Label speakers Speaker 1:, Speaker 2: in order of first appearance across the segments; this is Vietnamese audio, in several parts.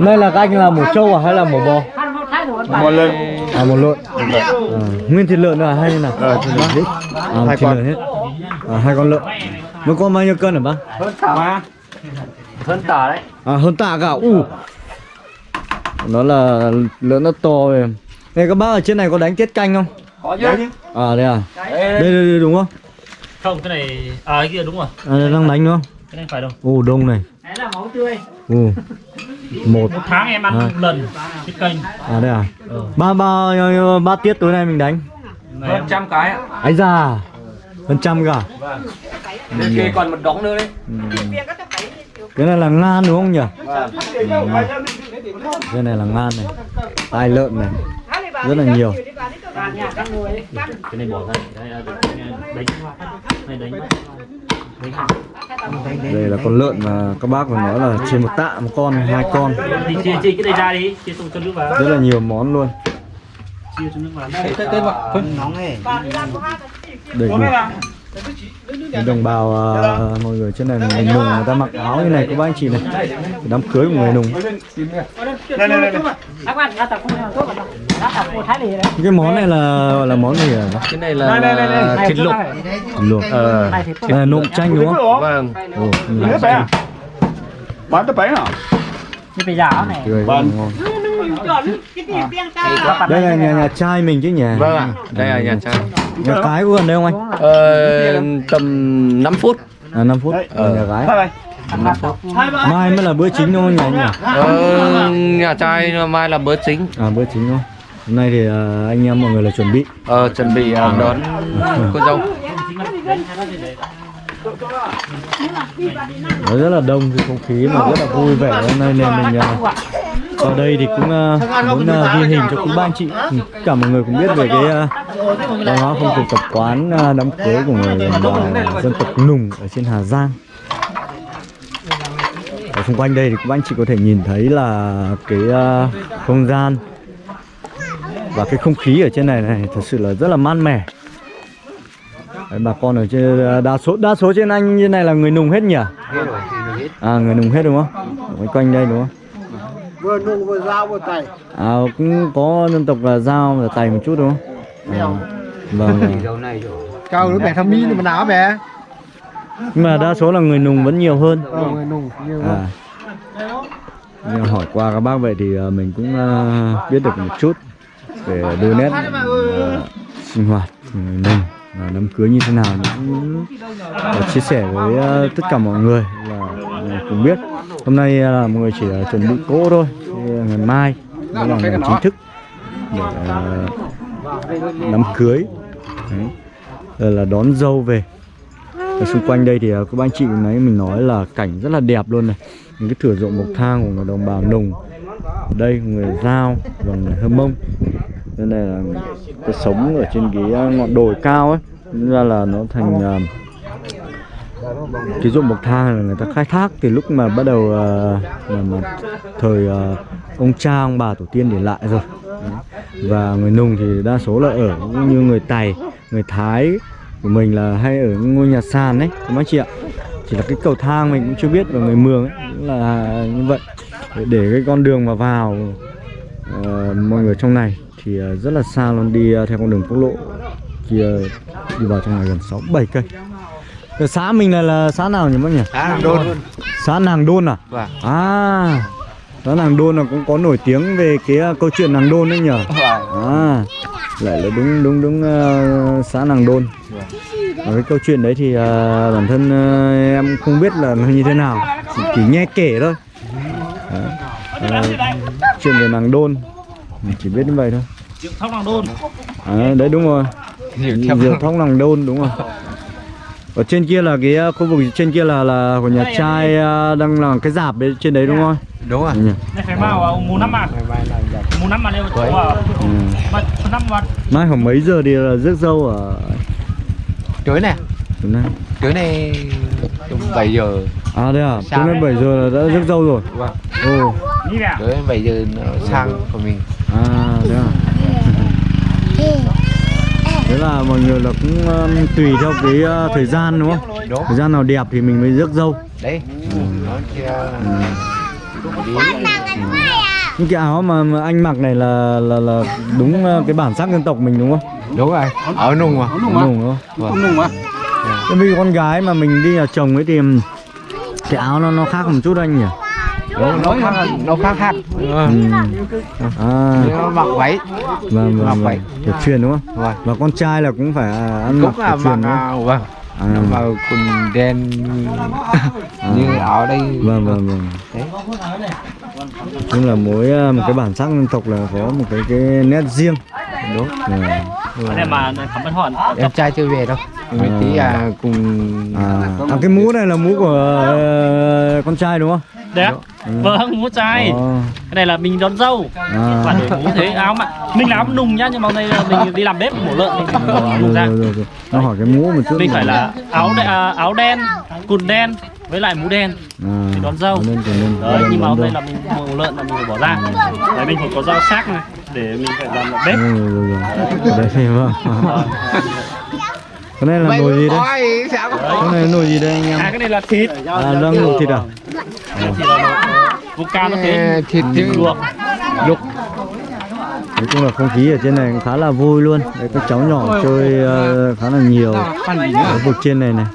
Speaker 1: Đây là các anh là mổ trâu à hay là mổ bò?
Speaker 2: một lần
Speaker 1: À một lợn. À, nguyên thịt lợn nữa à hay là?
Speaker 2: Ờ, thịt lợn hết.
Speaker 1: À,
Speaker 2: Hai con.
Speaker 1: lợn hết. À, hai con lợn. Một con bao nhiêu cân hả bác?
Speaker 2: mà
Speaker 3: hơn tả đấy
Speaker 1: À hơn tạ cả. U. Nó là lợn nó to về. Này các bác ở trên này có đánh tiết canh không?
Speaker 3: có chứ
Speaker 1: À đây à? Đây đây, đây đúng không?
Speaker 3: không cái này à cái kia đúng rồi
Speaker 1: À đang đánh đúng không?
Speaker 3: cái này phải đâu
Speaker 1: Ồ đông này.
Speaker 4: Đấy là máu tươi.
Speaker 1: Ồ. Một.
Speaker 3: một tháng em ăn
Speaker 1: À.
Speaker 3: một lần cái kênh
Speaker 1: À đây à? Ba ba ba tiết tối nay mình đánh.
Speaker 3: em trăm cái ạ
Speaker 1: Ấy già. Hơn trăm cả.
Speaker 3: bên kia còn một đống nữa đấy
Speaker 1: Cái này là ngan đúng không nhỉ? Cái này là ngan này. Tai lợn này. Rất là nhiều.
Speaker 3: cái này bỏ ra này đánh này đánh
Speaker 1: Đây là con lợn mà các bác vừa nói là trên một tạ một con, hai con.
Speaker 3: chia chia cái này ra đi chia cho nước vào
Speaker 1: Rất là nhiều món luôn.
Speaker 3: chia cho nước vào
Speaker 4: Cái cái vật phân nóng này.
Speaker 1: Đầy đủ. Đồng bào à, mọi người trên này người nùng người ta mặc áo như này các bác anh chị này. Đám cưới của người nùng. Cái món này là gọi là món gì hả? bác?
Speaker 3: cái này
Speaker 2: đây, đây.
Speaker 3: thịt luộc
Speaker 1: Luộc.
Speaker 3: ờ
Speaker 1: là nộm chanh đúng không?
Speaker 3: vâng
Speaker 1: Ồ,
Speaker 2: bé à bán tới bé à
Speaker 4: Như bây giờ này.
Speaker 1: là
Speaker 2: Vâng.
Speaker 4: bạn
Speaker 1: Đây là nhà nhà trai mình chứ nhỉ?
Speaker 3: vâng ạ đây là nhà trai
Speaker 1: Nhà cái có gần đây không anh?
Speaker 3: ờ, tầm 5 phút
Speaker 1: À 5 phút ở nhà gái. Mai mới là bữa chính đúng không nhỉ anh nhỉ?
Speaker 3: ờ, nhà trai mai là bữa chính
Speaker 1: À bữa chính không? Hôm nay thì à, anh em mọi người là chuẩn bị.
Speaker 3: ờ, chuẩn bị ờ, đón cô dâu
Speaker 1: nó rất là đông cái không khí mà rất là vui vẻ hôm nay nên mình à, vào đây thì cũng uh, muốn uh, ghi hình cho cũng ba anh chị. Tất cả mọi người cũng biết về cái à, văn hóa phong tục tập quán uh, đám cưới của người uh, dân tộc nùng ở trên Hà Giang. Ở xung quanh đây thì các anh chị có thể nhìn thấy là cái uh, không gian và cái không khí ở trên này này thật sự là rất là mát mẻ. Đấy, bà con ở trên đa số đa số trên anh như này là người nùng hết nhỉ? À người nùng hết đúng không? Quanh quanh đây đúng không?
Speaker 5: Vừa nung vừa dao vừa tẩy
Speaker 1: à cũng có dân tộc là dao và tày một chút đúng không? À, vâng.
Speaker 5: Cao đứa bé thăm mi mà ná bé
Speaker 1: nhưng mà đa số là người nùng vẫn nhiều hơn.
Speaker 5: Ờ người nhiều
Speaker 1: à. Nhưng hỏi qua các bác vậy thì à, mình cũng à, biết được một chút về đôi nét à, sinh hoạt người nùng và đám cưới như thế nào cũng ờ, chia sẻ với ờ, tất cả mọi người là cùng biết. Hôm nay là mọi người chỉ à, chuẩn bị cỗ thôi Thì ngày mai mới là ngày chính thức để à, đám cưới. Đấy. Là đón dâu về. Ở xung quanh đây thì các anh chị nãy mình nói là cảnh rất là đẹp luôn này. Những cái thửa ruộng bậc thang của người đồng bào nùng. Đây người giao và người hơ mông nên này là cái sống ở trên cái à, ngọn đồi cao ấy. Nên ra là nó thành uh, cái ruộng bậc thang là người ta khai thác từ lúc mà bắt đầu uh, là mà thời uh, ông cha ông bà tổ tiên để lại rồi. Và người nùng thì đa số là ở cũng như người tày người thái của mình là hay ở ngôi nhà sàn đấy các anh chị ạ? Chỉ là cái cầu thang mình cũng chưa biết và người mường ấy cũng là như vậy. Để cái con đường mà vào ờ, mọi người trong này thì ờ, rất là xa luôn đi ờ, theo con đường quốc lộ kia đi vào trong này gần sáu bảy cây. Cái xã mình này là xã nào nhỉ bác nhỉ
Speaker 3: à, đôn.
Speaker 1: Xã nàng đôn à?
Speaker 3: Vâng.
Speaker 1: à xã nàng đôn là cũng có nổi tiếng về cái câu chuyện nàng đôn đấy nhỉ? À lại là đúng đúng đúng ờ, xã nàng đôn. Và cái câu chuyện đấy thì ờ, bản thân ờ, em không biết là nó như thế nào. Chỉ, chỉ nghe kể thôi Đấy. Ờ, chuyện về nàng đôn. Mình chỉ biết như vậy thôi.
Speaker 3: Triệu thóc làng đôn.
Speaker 1: À, đấy đúng rồi. Diều thóc. Nàng đôn đúng rồi. Ở trên kia là cái khu vực trên kia là là của nhà trai ờ, đang làm cái dạp đấy trên đấy đúng không?
Speaker 3: Đúng rồi.
Speaker 1: Mai khoảng mấy giờ thì là rước dâu ở Đúng này
Speaker 6: cưới này tầm 7 giờ.
Speaker 1: À đây à,
Speaker 6: Sáng
Speaker 1: đến
Speaker 6: đấy.
Speaker 1: 7 giờ là đã rước dâu rồi.
Speaker 6: Vâng.
Speaker 1: Ồ,
Speaker 6: Cưới 7 giờ nó sang của mình.
Speaker 1: À đấy à? Thế là mọi người là cũng um, tùy theo cái uh, thời gian đúng không?
Speaker 6: Đúng.
Speaker 1: Thời gian nào đẹp thì mình mới rước dâu
Speaker 6: Đấy,
Speaker 5: nó kia.
Speaker 1: Những cái áo mà, mà anh mặc này là là là đúng ờ, cái bản sắc dân tộc mình đúng không?
Speaker 5: Đúng rồi. Ở nung mà.
Speaker 7: Nung mà.
Speaker 1: đúng không?
Speaker 7: Không nung mà.
Speaker 1: Thế vì con gái mà mình đi nhà chồng ấy thì cái áo nó nó khác một chút anh nhỉ?
Speaker 5: Đúng nó khác. nó khác Ờ,
Speaker 1: ừ. à.
Speaker 5: Nó mặc váy.
Speaker 1: Vâng
Speaker 5: mặc
Speaker 1: vâng.
Speaker 5: vậy.
Speaker 1: vâng kiểu truyền đúng không?
Speaker 5: Vâng.
Speaker 1: Và con trai là cũng phải à, ăn mặc
Speaker 5: cũng là
Speaker 1: kiểu truyền
Speaker 5: mặc
Speaker 1: đúng không?
Speaker 5: à, vâng nó
Speaker 1: à,
Speaker 5: mặc quần đen như áo đây.
Speaker 1: Vâng vâng vâng.
Speaker 5: Đấy.
Speaker 1: nhưng là mỗi à, một cái bản sắc dân tộc là có một cái cái nét riêng
Speaker 5: đúng.
Speaker 1: Ừ.
Speaker 3: Cái này mà cảm ơn hỏi
Speaker 5: em trai chưa về đâu? Mình tí à cùng
Speaker 1: à, à cái mũ này là mũ của ờ, con trai đúng không?
Speaker 3: Đẹp Vâng, mũ trai.
Speaker 1: Ờ,
Speaker 3: Cái này là mình đón dâu.
Speaker 1: À.
Speaker 3: Quản đổi mũ thế. Áo mà Mình là áo nùng nhá Nhưng mà hôm nay là mình đi làm bếp mổ lợn Mình nùng ra
Speaker 1: rồi, rồi, rồi. Nó hỏi cái mũ một chút
Speaker 3: Mình phải là áo đe, à, áo đen Quần đen Với lại mũ đen
Speaker 1: à,
Speaker 3: để đón dâu.
Speaker 1: nên, nên,
Speaker 3: Đấy, nhưng mà hôm nay là mình mổ lợn là mình phải bỏ ra. Đấy, mình phải có dao sắc này Để mình phải làm bếp.
Speaker 1: Ừ, rồi, rồi, đây vâng. Cái này là nồi gì
Speaker 5: có-
Speaker 1: cái này là nồi gì đây anh em?
Speaker 3: À cái này là thịt.
Speaker 1: À đang luộc thịt à?
Speaker 3: Vuca nó thế.
Speaker 5: Thịt
Speaker 3: luộc.
Speaker 5: Luộc.
Speaker 1: Nói chung là không khí ở trên này cũng khá là vui luôn. Đấy các cháu nhỏ chơi ờ, khá là nhiều. Ở vực trên này này.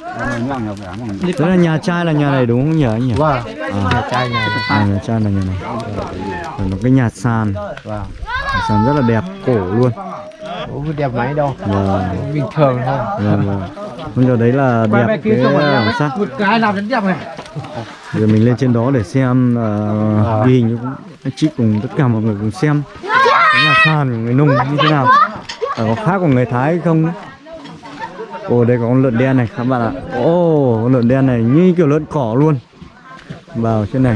Speaker 1: Đó là nhà trai là nhà này đúng không nhỉ anh nhỉ?
Speaker 5: Vâng.
Speaker 1: À,
Speaker 5: nhà trai nhà
Speaker 1: à, nhà trai là nhà này. Rồi nó cái nhà sàn
Speaker 5: vâng
Speaker 1: nhà sàn rất là đẹp cổ luôn
Speaker 5: Ủa, đẹp máy đâu
Speaker 1: và
Speaker 5: bình thường thôi
Speaker 1: Vâng vâng. Bây giờ đấy là đẹp cái bản sắc.
Speaker 8: một cái làm đến đẹp này
Speaker 1: Giờ mình lên trên đó để xem uh, ghi hình anh chị cùng tất cả mọi người cùng xem cái nhà sàn của người nung như thế nào. À, có khác của người Thái không. Ồ đây có con lợn đen này các bạn ạ. Ồ con lợn đen này như kiểu lợn cỏ luôn. Vào trên này.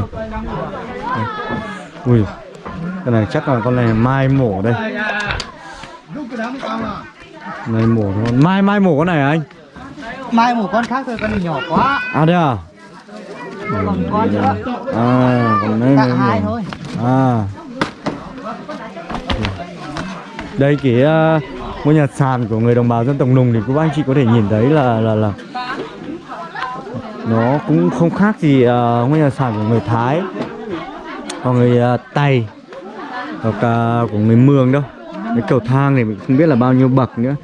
Speaker 1: Ui. Cái này chắc là con này mai mổ đây. Này mổ thôi. Mai mai mổ con này anh?
Speaker 9: mai một con khác thôi con này nhỏ quá
Speaker 1: À đây à?
Speaker 9: còn con nữa
Speaker 1: À, còn đây
Speaker 9: cả
Speaker 1: nữa
Speaker 9: hai thôi
Speaker 1: À. Đây cái uh, ngôi nhà sàn của người đồng bào dân tộc Nùng thì các anh chị có thể nhìn thấy là là là nó cũng không khác gì uh, ngôi nhà sàn của người Thái hoặc người uh, Tày hoặc uh, của người Mường đâu. Cái cầu thang này mình không biết là bao nhiêu bậc nữa.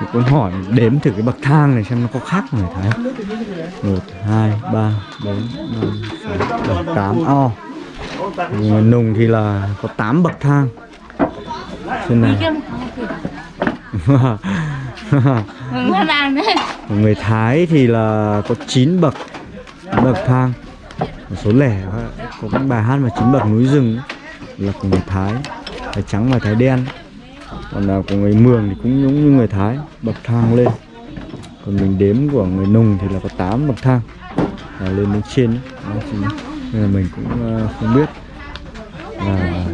Speaker 1: Thì cũng hỏi đếm thử cái bậc thang này xem nó có khác người Thái không? một hai ba bốn năm sáu bảy tám. O người nùng thì là có 8 bậc thang. Trên này người Thái thì là có 9 bậc bậc thang. Một số lẻ có cái bài hát mà chín bậc núi rừng ấy, là của người Thái Thái trắng và Thái đen. Còn là của người Mường thì cũng giống như người Thái bậc thang lên. Còn mình đếm của người Nùng thì là có 8 bậc thang là lên đến trên ấy. Đó, nên là mình cũng à, không biết. Là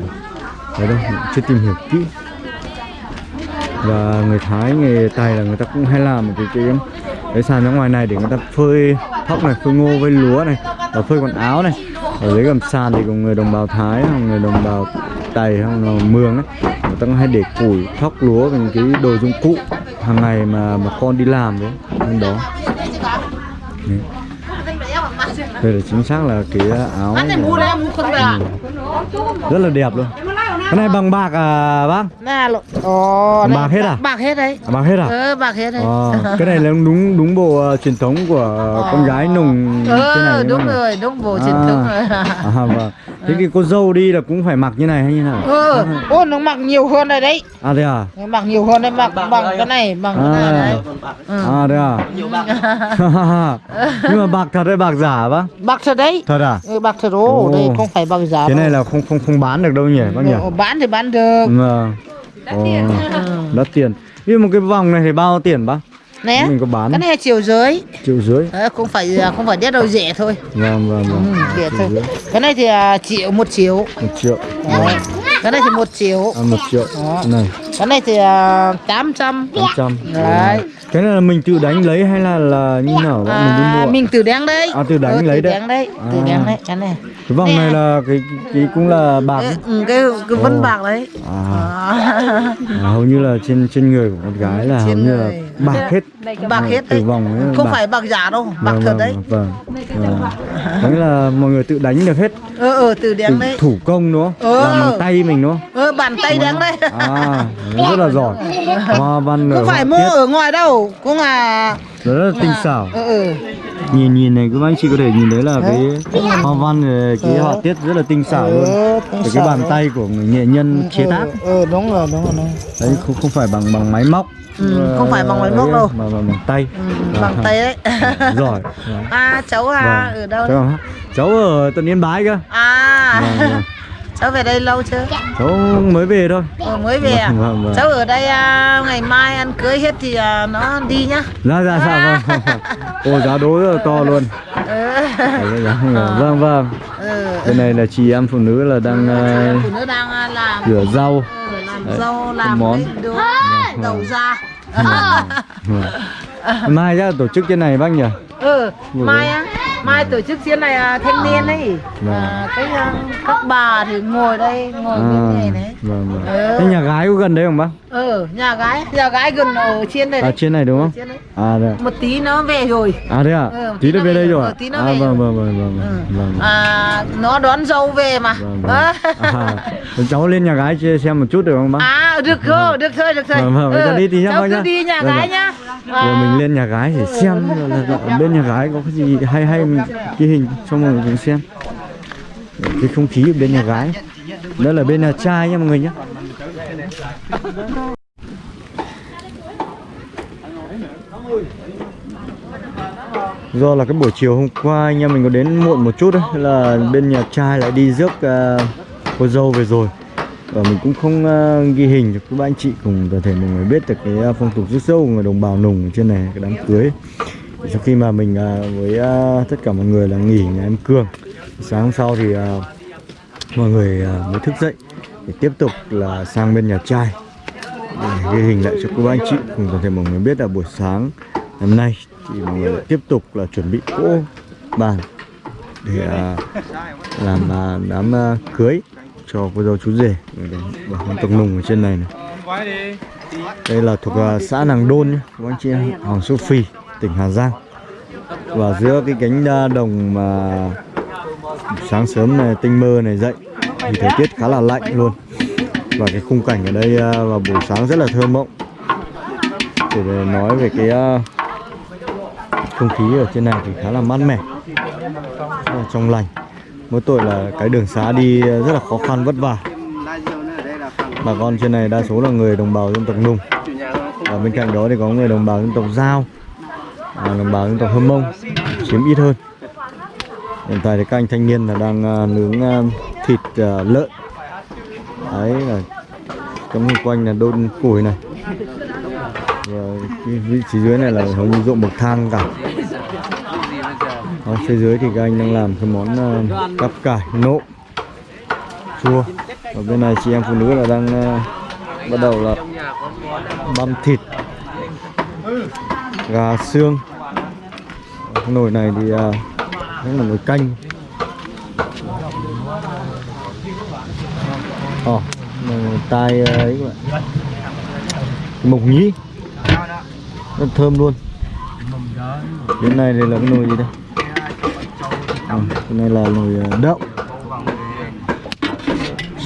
Speaker 1: ở đâu mình chưa tìm hiểu kỹ. Và người Thái người Tài là người ta cũng hay làm một cái cái cái sàn ra ngoài này để người ta phơi thóc này phơi ngô với lúa này và phơi quần áo này ở dưới gầm sàn thì của người đồng bào Thái hoặc người đồng bào Tày hoặc là Mường ấy người ta cũng hay để củi thóc lúa và những cái đồ dụng cụ hàng ngày mà mà con đi làm đấy bên đó Đấy. đây là chính xác là cái áo Ừ. rất là đẹp luôn cái này bằng bạc à bác
Speaker 9: nè lộ ồ
Speaker 1: Bạc hết à?
Speaker 9: bạc hết đấy
Speaker 1: à, bằng hết à
Speaker 9: ờ bạc hết đấy
Speaker 1: Ờ, cái này là đúng đúng bộ ờ, truyền thống của con gái nùng thế này
Speaker 9: ờ
Speaker 1: đúng
Speaker 9: đúng rồi đúng bộ truyền
Speaker 1: À.
Speaker 9: thống rồi
Speaker 1: À, vâng. Thế thì cô dâu đi là cũng phải mặc như này hay như nào?
Speaker 9: ờ ô nó mặc nhiều hơn rồi đấy
Speaker 1: À thế à?
Speaker 9: nó mặc nhiều hơn đấy mặc bằng cái này bằng cái này
Speaker 1: À,
Speaker 9: đấy ừ.
Speaker 1: à thế à? Nhưng mà bạc thật hay bạc giả bác?
Speaker 9: bạc thật đấy
Speaker 1: Thật à?
Speaker 9: ừ, bạc thật ô đây không phải bằng giá
Speaker 1: Cái này là không không không bán được đâu nhỉ bác nhỉ?
Speaker 9: Bán thì bán được
Speaker 1: Vâng. Ồ, đắt tiền. Nhưng một cái vòng này thì bao tiền bác?
Speaker 9: nè
Speaker 1: Mình có bán
Speaker 9: cái này chiều dưới
Speaker 1: triệu rưỡi.
Speaker 9: Ờ, không phải không phải đét đâu rẻ thôi
Speaker 1: Vâng vâng
Speaker 9: ừ,
Speaker 1: vâng.
Speaker 9: rẻ
Speaker 1: Triệu
Speaker 9: thôi
Speaker 1: rưỡi.
Speaker 9: cái này thì à, triệu một triệu
Speaker 1: Một triệu.
Speaker 9: Đấy. cái này thì một triệu
Speaker 1: À, một triệu.
Speaker 9: Đó.
Speaker 1: Này.
Speaker 9: cái này thì à, tám trăm
Speaker 1: 800
Speaker 9: Đấy.
Speaker 1: Cái là mình tự đánh lấy hay là là như nào bạn mình đi
Speaker 9: à,
Speaker 1: mua?
Speaker 9: mình từ đáng đấy
Speaker 1: À, từ đánh
Speaker 9: Ờ,
Speaker 1: lấy
Speaker 9: từ
Speaker 1: đấy.
Speaker 9: đấy
Speaker 1: À.
Speaker 9: đáng đấy cái này
Speaker 1: Cái vòng này là cái cái cũng là bạc
Speaker 9: Ê,
Speaker 1: ấy.
Speaker 9: ừ, cái cái vân
Speaker 1: Ồ.
Speaker 9: bạc đấy
Speaker 1: à,
Speaker 9: à.
Speaker 1: à, hầu như là trên trên người của con gái là hầu
Speaker 9: Trên
Speaker 1: như là
Speaker 9: người.
Speaker 1: Bạc hết.
Speaker 9: Bạc hết đấy.
Speaker 1: vòng ấy,
Speaker 9: không
Speaker 1: bạc.
Speaker 9: phải bạc giả đâu bạc
Speaker 1: Vâng,
Speaker 9: thật
Speaker 1: vâng,
Speaker 9: đấy.
Speaker 1: vâng. Vâng. Đấy là mọi người tự đánh được hết.
Speaker 9: Ờ ờ
Speaker 1: tự
Speaker 9: đen đấy.
Speaker 1: thủ công đúng không?
Speaker 9: Ờ.
Speaker 1: làm bằng tay mình đúng không?
Speaker 9: Ờ bàn tay đen đấy.
Speaker 1: À rất là giỏi. Hoa văn
Speaker 9: không phải mua ở ngoài đâu cũng là
Speaker 1: rất là tinh xảo.
Speaker 9: ờ ờ
Speaker 1: nhìn nhìn này các anh chị có thể nhìn thấy là cái hoa văn rồi cái họa tiết rất là tinh xảo luôn.
Speaker 9: ờ,
Speaker 1: Từ cái bàn tay của người nghệ nhân chế tác.
Speaker 9: ờ đúng rồi đúng rồi đúng rồi.
Speaker 1: đấy không không phải bằng bằng máy móc.
Speaker 9: Ừ, không phải bằng máy móc đâu.
Speaker 1: mà bằng, bằng tay.
Speaker 9: Ừ, bằng tay đấy.
Speaker 1: Giỏi Vâng.
Speaker 9: à cháu à ở đâu?
Speaker 1: Cháu, cháu ở tận yên bái cơ.
Speaker 9: À.
Speaker 1: Vâng, vâng.
Speaker 9: Cháu về đây lâu chưa?
Speaker 1: Cháu mới về thôi.
Speaker 9: Ờ, mới về à?
Speaker 1: Vâng, vâng, vâng.
Speaker 9: cháu ở đây à, ngày mai ăn cưới hết thì à, nó đi nhá.
Speaker 1: Ra ra ra vâng ô giá đố rất là to luôn.
Speaker 9: Ừ.
Speaker 1: Đấy, giá- vâng vâng.
Speaker 9: Ừ.
Speaker 1: bên này là chị em phụ nữ là đang ờ,
Speaker 9: phụ nữ đang à, làm
Speaker 1: rửa rau.
Speaker 9: Ừ, làm
Speaker 1: Đấy,
Speaker 9: rau làm
Speaker 1: món.
Speaker 9: cái đồ đầu ra.
Speaker 1: Vâng. Mai ra tổ chức trên này bác nhỉ?
Speaker 9: Ừ mai á mai tổ chức diễn này à, thanh niên ấy.
Speaker 1: Vâng.
Speaker 9: à, cái à, các bà thì ngồi đây ngồi
Speaker 1: à,
Speaker 9: bên này đấy.
Speaker 1: vâng vâng.
Speaker 9: Ừ.
Speaker 1: thế nhà gái có gần đấy không bác
Speaker 9: ừ nhà gái. Nhà gái gần ở trên đây
Speaker 1: à
Speaker 9: đấy.
Speaker 1: trên này đúng không?
Speaker 9: Trên đấy.
Speaker 1: À đấy
Speaker 9: một tí nó về rồi.
Speaker 1: À thế à
Speaker 9: Ừ,
Speaker 1: tí
Speaker 9: tí nó
Speaker 1: về đây
Speaker 9: rồi,
Speaker 1: à?
Speaker 9: ừ, tí nó
Speaker 1: à
Speaker 9: về
Speaker 1: vâng
Speaker 9: rồi.
Speaker 1: vâng vâng vâng
Speaker 9: ừ.
Speaker 1: vâng vâng.
Speaker 9: À nó đón dâu về mà.
Speaker 1: Vâng vâng. À, cháu lên nhà gái xem một chút được không bác?
Speaker 9: À được thôi được thôi được thôi
Speaker 1: Vâng, vâng, cho đi tí nhá, bác nhá.
Speaker 9: đi nhà
Speaker 1: Vâng,
Speaker 9: gái
Speaker 1: vâng.
Speaker 9: nhá.
Speaker 1: Rồi mình lên nhà gái để xem là, bên nhà gái có cái gì hay hay mình ghi hình cho mọi người xem. Cái không khí ở bên nhà gái. Đó là bên nhà trai nha mọi người nhé do là cái buổi chiều hôm qua anh em mình có đến muộn một chút đấy là bên nhà trai lại đi rước uh, cô dâu về rồi. Và mình cũng không uh, ghi hình cho các anh chị cùng toàn thể mọi người biết được cái à, phong tục rước dâu của người đồng bào nùng ở trên này cái đám cưới. Sau khi mà mình uh, với uh, tất cả mọi người là nghỉ nhà em Cương sáng hôm sau thì uh, mọi người uh, mới thức dậy để tiếp tục là sang bên nhà trai. Để ghi hình lại cho các anh chị cùng toàn thể mọi người biết là buổi sáng hôm nay thì mọi người tiếp tục là chuẩn bị cỗ bàn để à, làm à, đám à, cưới cho cô dâu chú rể. Và con tộc nùng ở trên này này. Đây là thuộc à, xã Nàng Đôn nhé cô anh chị Hoàng Su Phi tỉnh Hà Giang. Và giữa cái cánh à, đồng mà sáng sớm này tinh mơ này dậy thì thời tiết khá là lạnh luôn. Và cái khung cảnh ở đây ờ, vào buổi sáng rất là thơ mộng. Để nói về cái ờ, không khí ở trên này thì khá là mát mẻ rất là trong lành. Mỗi tội là cái đường xá đi rất là khó khăn vất vả. Bà con trên này đa số là người đồng bào dân tộc nùng. Và bên cạnh đó thì có người đồng bào dân tộc giao và đồng bào dân tộc hâm mông chiếm ít hơn. Hiện tại thì các anh thanh niên là đang à, nướng à, thịt uh, lợn. Đấy là trong xung quanh là đôn củi này. Rồi cái vị trí dưới này là hầu như ruộng bậc thang cả. Ở phía dưới thì các anh đang làm cái món uh, cắp cải nộm chua. Ở bên này chị em phụ nữ là đang uh, bắt đầu là băm thịt gà xương. Nồi này thì uh, là nồi canh Ồ, oh, tai ấy các bạn mộc nhĩ. Rất thơm luôn. Bên này đây là cái nồi gì đây? À, cái này là nồi ờ, đậu.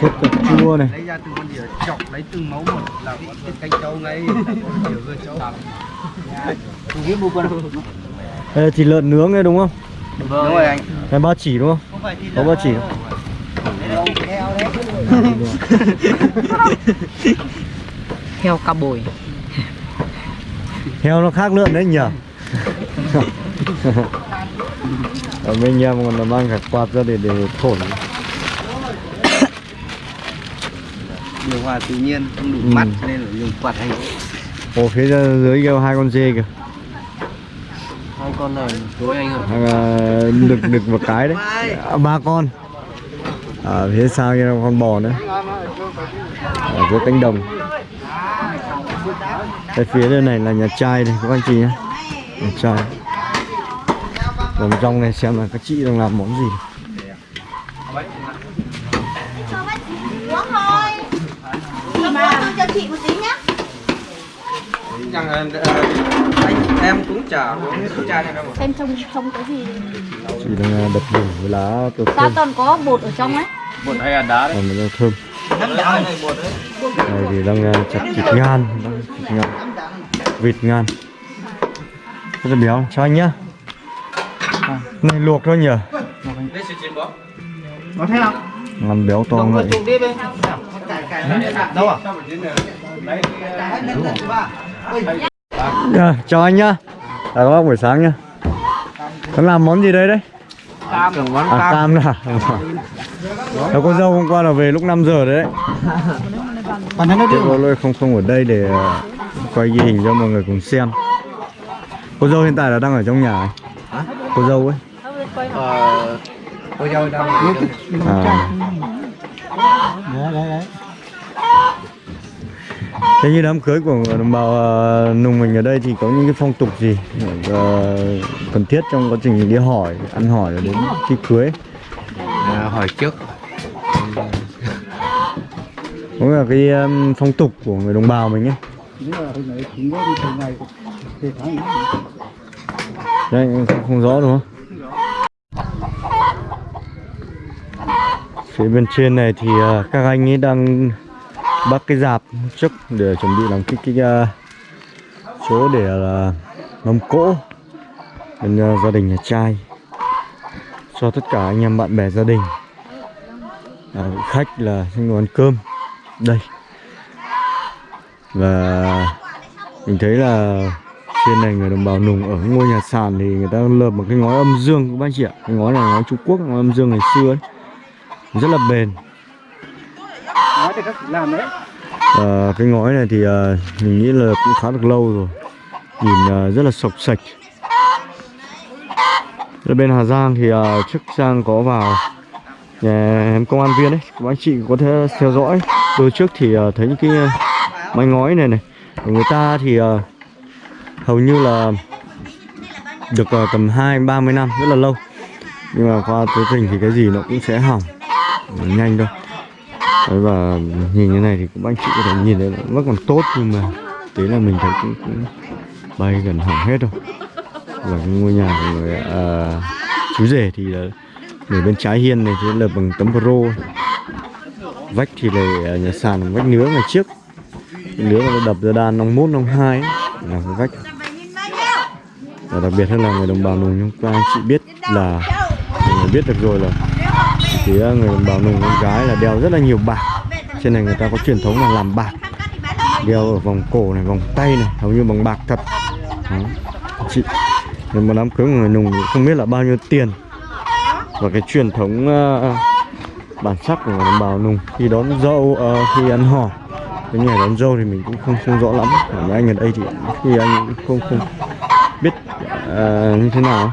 Speaker 1: Sốt cà chua này.
Speaker 5: Lấy ra từng con dừa chọc lấy từng máu một là tiết canh trâu ngay nhiều cơ trâu
Speaker 1: đây là thịt lợn nướng đấy đúng không?
Speaker 5: Đúng rồi anh.
Speaker 1: Cái ba chỉ đúng không? Có ba chỉ. không?
Speaker 9: heo cá bồi.
Speaker 1: Heo nó khác lợn đấy nhỉ? Ở bên em còn là mang cả quạt ra để để thổi.
Speaker 5: Điều hòa tự nhiên không đủ
Speaker 1: Ừ.
Speaker 5: mắt cho nên là dùng quạt hay
Speaker 1: Ồ phía dưới kêu hai con dê kìa.
Speaker 5: Hai con này tối anh ơi
Speaker 1: Hoặc là đực đực một cái đấy. À, ba con ở phía sau kia là con bò nữa. Ở giữa cánh đồng. Cái phía bên này là nhà trai này các anh chị nhé. Nhà trai. Vào bên trong này xem là các chị đang làm món gì.
Speaker 10: Cho chị một tí nhá.
Speaker 5: Em cũng chả uống hết chai này đâu mà.
Speaker 10: Xem trong trong cái gì
Speaker 1: chỉ đang à, đập đổ với lá tiêu
Speaker 10: Ta toàn có bột ở trong ấy
Speaker 2: Bột hay là đá đấy.
Speaker 1: còn là thơm
Speaker 5: này bột đấy.
Speaker 1: này thì đang à, chặt thịt ngan đang thịt ngan vịt ngan rất là béo cho anh nhá này luộc thôi nhỉ.
Speaker 2: Có thế không?
Speaker 1: ngan béo to
Speaker 5: Đồng
Speaker 1: vậy
Speaker 5: vừa chụp đi bên.
Speaker 2: Đâu à?
Speaker 1: Dạ, chào anh nhá à, các bác buổi sáng nhá Nó làm món gì đấy đấy?
Speaker 5: Cam. món
Speaker 1: À cam là Cháu cô dâu hôm qua là về lúc 5 giờ đấy cô lôi không không ở đây để ờ, quay ghi hình cho mọi người cùng xem Cô dâu hiện tại là đang ở trong nhà ấy. Cô dâu ấy
Speaker 5: Ờ, cô dâu đang ở trong-
Speaker 1: à.
Speaker 4: đấy đấy đấy
Speaker 1: Thế như đám cưới của đồng bào ờ, nùng mình ở đây thì có những cái phong tục gì ờ, cần thiết trong quá trình đi hỏi, ăn hỏi đến khi cưới
Speaker 5: À, hỏi trước.
Speaker 1: Cũng là cái um, phong tục của người đồng bào mình ấy Đấy, không, không rõ đúng không? Phía bên trên này thì ờ, các anh ấy đang bắt cái dạp trước để chuẩn bị làm cái, cái uh, chỗ để là mâm cỗ bên uh, gia đình nhà trai cho tất cả anh em bạn bè gia đình. À, khách là xin ăn cơm. Đây. Và mình thấy là trên này người đồng bào nùng ở ngôi nhà sàn thì người ta lợp một cái ngói âm dương. Các bác chị ạ cái ngói này ngói Trung Quốc ngói âm dương ngày xưa ấy. Rất là bền.
Speaker 2: Thì các làm đấy.
Speaker 1: à, cái ngói này thì à, mình nghĩ là cũng khá được lâu rồi. Nhìn à, rất là sọc sạch. Ở bên Hà Giang thì à, trước Giang có vào nhà em công an viên ấy các anh chị có thể theo dõi. Từ trước thì à, thấy những cái mái ngói này này người ta thì à, hầu như là được à, tầm hai ba mươi năm rất là lâu. Nhưng mà qua tới tình thì cái gì nó cũng sẽ hỏng nhanh thôi. Đấy và nhìn như này thì cũng anh chị có thể nhìn thấy là còn tốt nhưng mà thế là mình thấy cũng, cũng bay gần hỏng hết rồi. Và cái ngôi nhà của người à, chú rể thì là người bên trái hiên này thì là bằng tấm pro vách thì là à, nhà sàn bằng vách nứa ngày trước. Nứa mà nó đập ra đan năm mốt năm hai là cái vách. Và đặc biệt hơn là người đồng bào nùng chúng ta anh chị biết là mình biết được rồi là thì ờ, người đồng bào nùng con gái là đeo rất là nhiều bạc. Trên này người ta có truyền thống là làm bạc. Đeo ở vòng cổ này vòng tay này hầu như bằng bạc thật. Đó. chị Nên một đám cưới của người nùng không biết là bao nhiêu tiền. Và cái truyền thống uh, bản sắc của người đồng bào nùng khi đón dâu uh, khi ăn hỏi cái ngày đón dâu thì mình cũng không không rõ lắm. Mấy anh ở đây thì khi anh cũng không không biết uh, như thế nào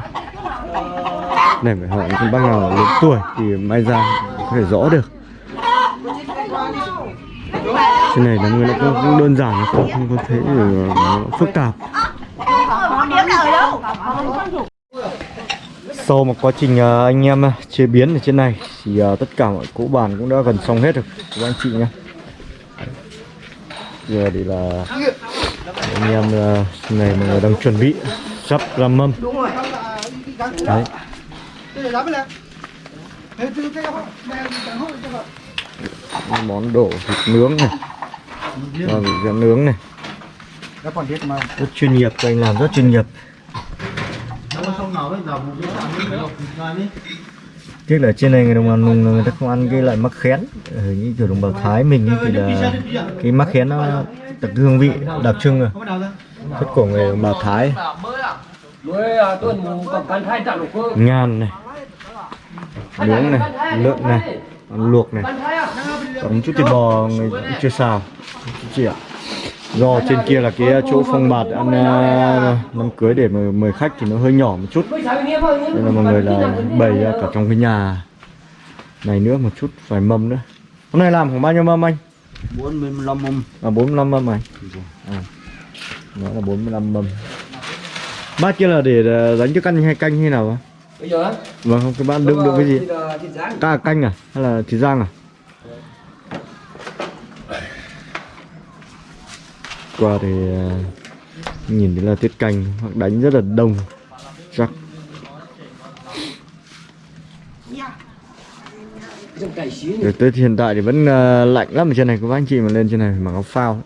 Speaker 1: để phải hỏi những bác nào lớn tuổi thì may ra có thể rõ được. Cái này là người nó cũng, cũng đơn giản nó không không có thấy ờ, phức tạp. Sau một quá trình ờ, anh em chế biến ở trên này thì ờ, tất cả mọi cỗ bàn cũng đã gần xong hết rồi. Các anh chị nhé. Giờ thì là anh em này mọi người đang chuẩn bị sắp ra mâm. Đấy món đổ thịt nướng này. Và vị rán nướng này. Rất chuyên nghiệp các anh làm rất chuyên nghiệp. Tiếc là trên này người đồng bào nùng người ta không ăn cái loại mắc khén. Ở như kiểu đồng bào Thái mình ấy thì là cái mắc khén nó đặc hương vị đặc trưng rồi. Rất của người đồng bào Thái. Ngan này nướng này lợn này luộc này. Còn chút thịt bò người cũng chưa xào. Chị ạ. Do trên kia là cái chỗ phong bạt ăn đám cưới để mời, mời khách thì nó hơi nhỏ một chút. Nên là mọi người là bày ra cả trong cái nhà này nữa một chút vài mâm nữa. Hôm nay làm khoảng bao nhiêu mâm anh?
Speaker 5: 45 mâm.
Speaker 1: à 45 mâm anh? À, nó là 45 mâm. Bát kia là để ờ, đánh cho canh hay canh hay nào ạ?
Speaker 5: Bây giờ á?
Speaker 1: vâng không cái bát đựng đựng cái gì?
Speaker 5: ờ,
Speaker 1: ca canh à? Hay là thịt rang à? Qua thì ờ, nhìn thấy là tiết canh hoặc đánh rất là đông chắc. Từ tới hiện tại thì vẫn ờ, lạnh lắm ở trên này các anh chị mà lên trên này phải mặc áo phao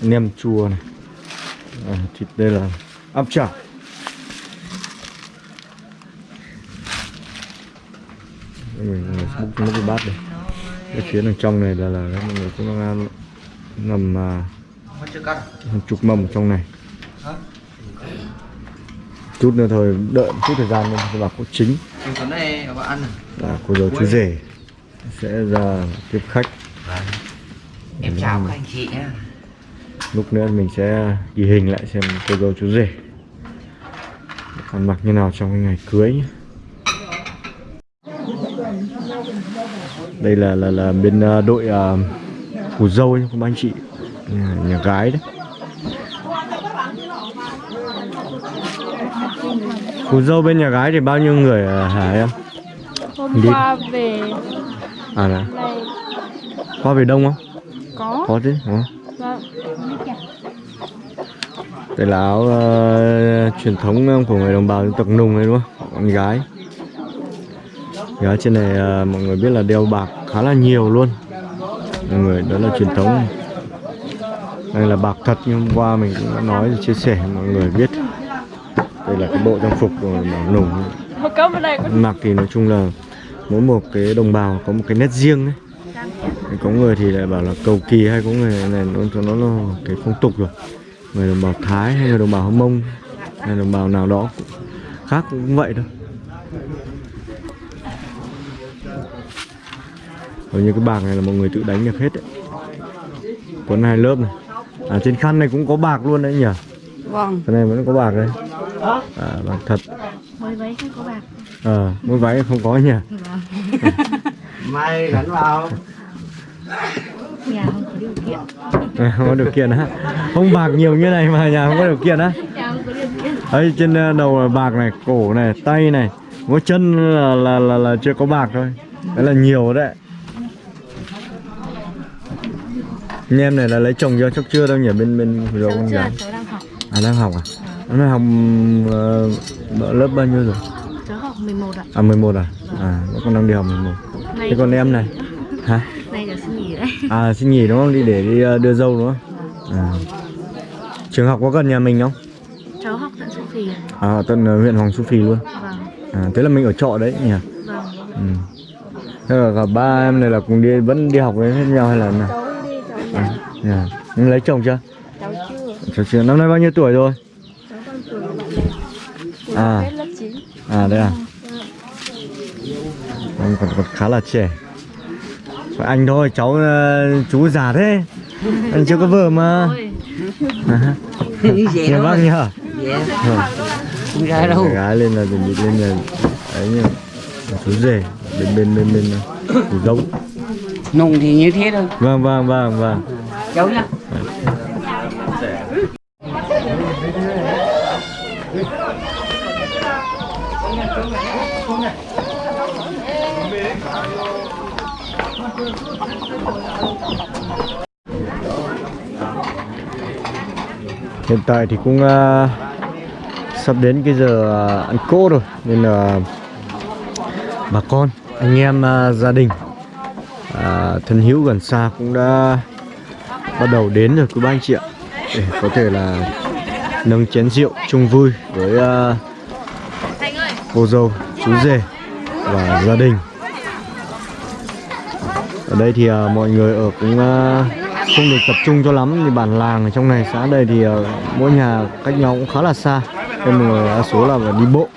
Speaker 1: nem chua này. À, thịt đây là áp chảo. Mình múc múc cái bát đây. Cái phía đằng trong này là là mọi người cũng đang ăn ngầm à, hàng chục mâm ở trong này. Chút nữa thôi đợi một chút thời gian nữa sẽ vào cốt chính.
Speaker 5: Cái này các bạn ăn
Speaker 1: là cô giáo chú rể sẽ ra tiếp khách.
Speaker 5: Em chào các anh chị nhé
Speaker 1: lúc nữa mình sẽ ghi hình lại xem cô dâu chú rể ăn mặc như nào trong cái ngày cưới nhé. đây là là là bên ờ, đội uh, của dâu nhé các anh chị nhà, nhà gái đấy Cô dâu bên nhà gái thì bao nhiêu người à, hả em?
Speaker 10: Hôm
Speaker 1: Đi.
Speaker 10: qua về
Speaker 1: À là qua về đông không?
Speaker 10: có
Speaker 1: Có chứ hả?
Speaker 10: vâng
Speaker 1: đây là áo uh, truyền thống ờ, của người đồng bào dân tộc Nùng đấy đúng không? Con gái. Gái trên này uh, mọi người biết là đeo bạc khá là nhiều luôn. Mọi người đó là truyền thống. Đây là bạc thật nhưng hôm qua mình cũng đã nói chia sẻ mọi người biết. Đây là cái bộ trang phục của người đồng Nùng. Mặc thì nói chung là mỗi một cái đồng bào có một cái nét riêng ấy. Có người thì lại bảo là cầu kỳ hay có người này nó cho nó là cái phong tục rồi người đồng bào thái hay người đồng bào hâm mông hay đồng bào nào đó cũng khác cũng vậy thôi. Hầu như cái bạc này là mọi người tự đánh được hết đấy. Quấn hai lớp này. À trên khăn này cũng có bạc luôn đấy nhỉ?
Speaker 9: Vâng.
Speaker 1: Cái này vẫn có bạc đấy. À, bạc thật.
Speaker 10: Mới váy không có bạc.
Speaker 1: Ờ mỗi váy không có nhỉ?
Speaker 5: Mai gắn vào.
Speaker 10: Nhà không có điều kiện
Speaker 1: À, không có điều kiện á. Không bạc nhiều như này mà nhà không có điều kiện á. Ấy trên ờ, đầu là bạc này cổ này tay này mỗi chân là, là là là chưa có bạc thôi. Đấy là nhiều đấy. Anh em này là lấy chồng chưa chắc chưa đâu nhỉ? Bên bên rồi con gái
Speaker 10: cháu đang học.
Speaker 1: À đang học à? Nó đang học ờ, lớp bao nhiêu rồi?
Speaker 10: Cháu học 11 ạ.
Speaker 1: À 11 à? À còn đang đi học 11
Speaker 10: này
Speaker 1: thế còn em này? Hả
Speaker 10: này là xin nghỉ đấy
Speaker 1: à xin nghỉ đúng không đi để đi ờ, đưa dâu đúng không à. trường học có gần nhà mình không
Speaker 10: cháu học tận Su Phì ạ.
Speaker 1: À, tận ờ, huyện Hoàng Su Phi luôn.
Speaker 10: vâng
Speaker 1: À, thế là mình ở trọ đấy nhỉ?
Speaker 10: vâng
Speaker 1: Ừ. Thế là cả ba em này là cùng đi vẫn đi học với hết nhau hay là nào?
Speaker 10: cháu đi cháu
Speaker 1: À, yeah. Nhưng lấy chồng chưa?
Speaker 10: cháu chưa
Speaker 1: Cháu chưa. Năm nay bao nhiêu tuổi rồi?
Speaker 10: cháu tuổi bạn này tuổi
Speaker 1: À.
Speaker 10: hết lớp 9
Speaker 1: À đây à? Anh còn, còn khá là trẻ. Anh thôi, cháu ờ, chú già thế. Anh chưa có vợ mà. À, Nhiều bác nhỉ? Vâng.
Speaker 5: Không đâu
Speaker 1: Gái lên là chuẩn bị lên là ấy nhỉ? Chú rể bên bên bên bên thủ dâu.
Speaker 5: Nùng thì như thế thôi
Speaker 1: Vâng vâng vâng vâng.
Speaker 5: Cháu nhá
Speaker 1: Hiện tại thì cũng uh, sắp đến cái giờ à, ăn cỗ rồi nên là bà con, anh em uh, gia đình uh, thân hữu gần xa cũng đã bắt đầu đến rồi quý ba anh chị ạ để có thể là nâng chén rượu chung vui với uh, cô dâu, chú rể và gia đình. Ở đây thì uh, mọi người ở cũng uh, không được tập trung cho lắm thì bản làng ở trong này xã đây thì uh, mỗi nhà cách nhau cũng khá là xa. Nên mọi người đa số là phải đi bộ.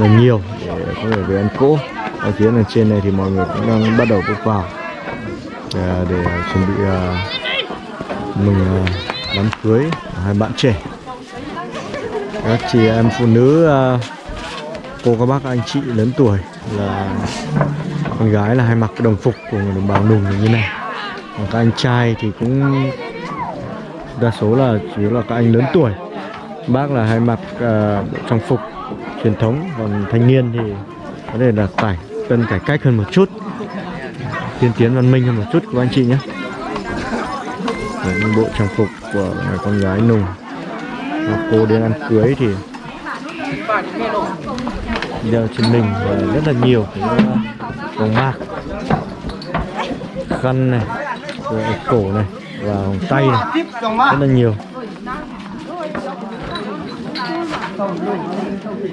Speaker 1: Là nhiều để có thể về ăn cỗ. Ở phía này trên này thì mọi người cũng đang bắt đầu bước vào. Để, để chuẩn bị uh, mừng uh, đám cưới hai bạn trẻ. Các chị em phụ nữ uh, cô các bác anh chị lớn tuổi là con gái là hay mặc cái đồng phục của người đồng bào nùng như này còn các anh trai thì cũng đa số là chủ yếu là các anh lớn tuổi. Bác là hay mặc à, bộ trang phục truyền thống còn thanh niên thì có thể là phải cần cải cách hơn một chút tiên tiến văn minh hơn một chút của anh chị nhé. Đấy, những bộ trang phục của người con gái nùng. Và cô đến ăn cưới thì đeo trên mình và rất là nhiều cái ờ, vòng mạc khăn này rồi cổ này và tay này, rất là nhiều.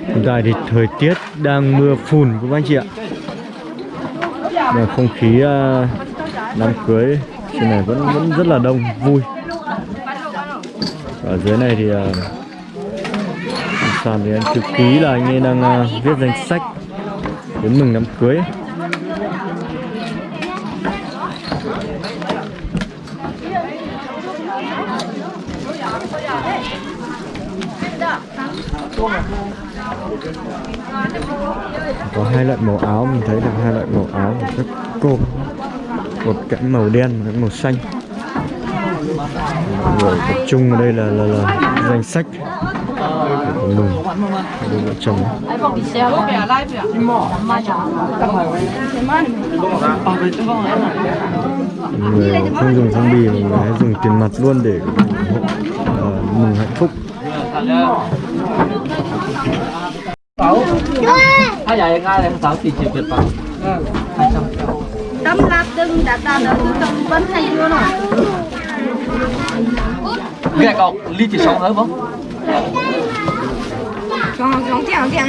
Speaker 1: Hiện tại thì thời tiết đang mưa phùn các anh chị ạ. Và không khí à, đám cưới trên này vẫn vẫn rất là đông, vui. Ở dưới này thì à, sàn thì anh thư ký là anh ấy đang à, viết danh sách. Đến mừng đám cưới. Có hai loại màu áo mình thấy được hai loại màu áo của các cô một cái màu đen một cái màu xanh. Mọi người tập trung ở đây là là, là danh sách. Của mừng đôi vợ chồng người không dùng phong bì mà người hãy dùng tiền mặt luôn để ủng hộ ờ, mừng hạnh phúc.
Speaker 5: Hai vậy ngay là sáu tỷ triệu Việt Nam.
Speaker 9: Tấm lạp đừng đã ta đỡ vẫn hay luôn rồi
Speaker 5: Cái này cậu ly chỉ sống thôi không?
Speaker 10: Con con chào chào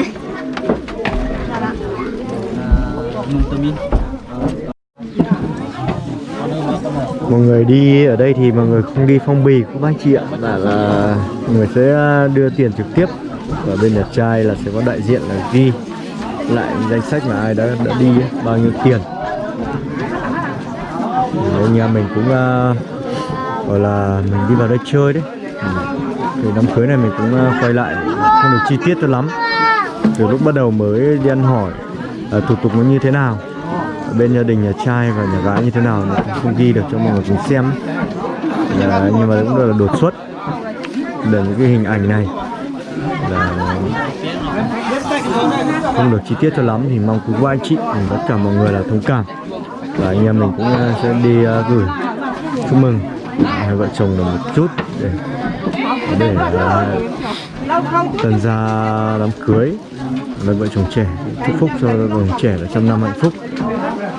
Speaker 5: Mừng tụi mình.
Speaker 1: Mọi người đi ở đây thì mọi người không đi phong bì của bác chị ạ. Là là người sẽ à, đưa tiền trực tiếp. Và bên nhà trai là sẽ có đại diện là ghi lại danh sách mà ai đã đã đi ấy, bao nhiêu tiền. Đấy, nhà mình cũng à, uh, gọi là mình đi vào đây chơi đấy. Ừ. Thì đám cưới này mình cũng uh, quay lại không được chi tiết cho lắm. Từ lúc bắt đầu mới đi ăn hỏi uh, thủ tục nó như thế nào ở bên gia đình nhà trai và nhà gái như thế nào mình cũng không ghi được cho mọi người cùng xem. Là, nhưng mà cũng rất là đột xuất để những cái hình ảnh này. Là không được chi tiết cho lắm thì mong quý cô anh chị cùng tất cả mọi người là thông cảm. Và anh em mình cũng ờ, sẽ đi uh, gửi chúc mừng hai vợ chồng là một chút để để uh, tần ra đám cưới với vợ chồng trẻ. Chúc phúc cho vợ chồng trẻ là trăm năm hạnh phúc.